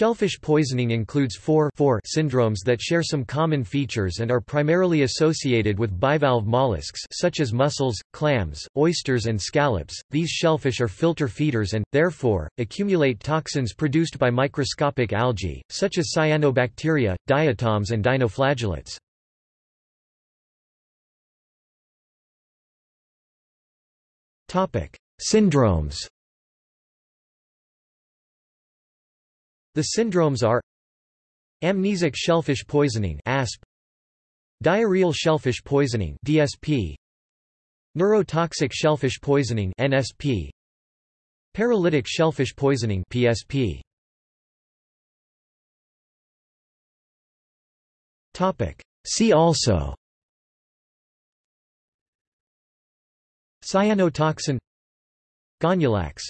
Shellfish poisoning includes four, four syndromes that share some common features and are primarily associated with bivalve mollusks such as mussels, clams, oysters and scallops. These shellfish are filter feeders and, therefore, accumulate toxins produced by microscopic algae, such as cyanobacteria, diatoms and dinoflagellates. Syndromes The syndromes are Amnesic shellfish poisoning ASP, Diarrheal shellfish poisoning DSP, Neurotoxic shellfish poisoning NSP, Paralytic shellfish poisoning PSP. Topic See also Cyanotoxin Gonyaulax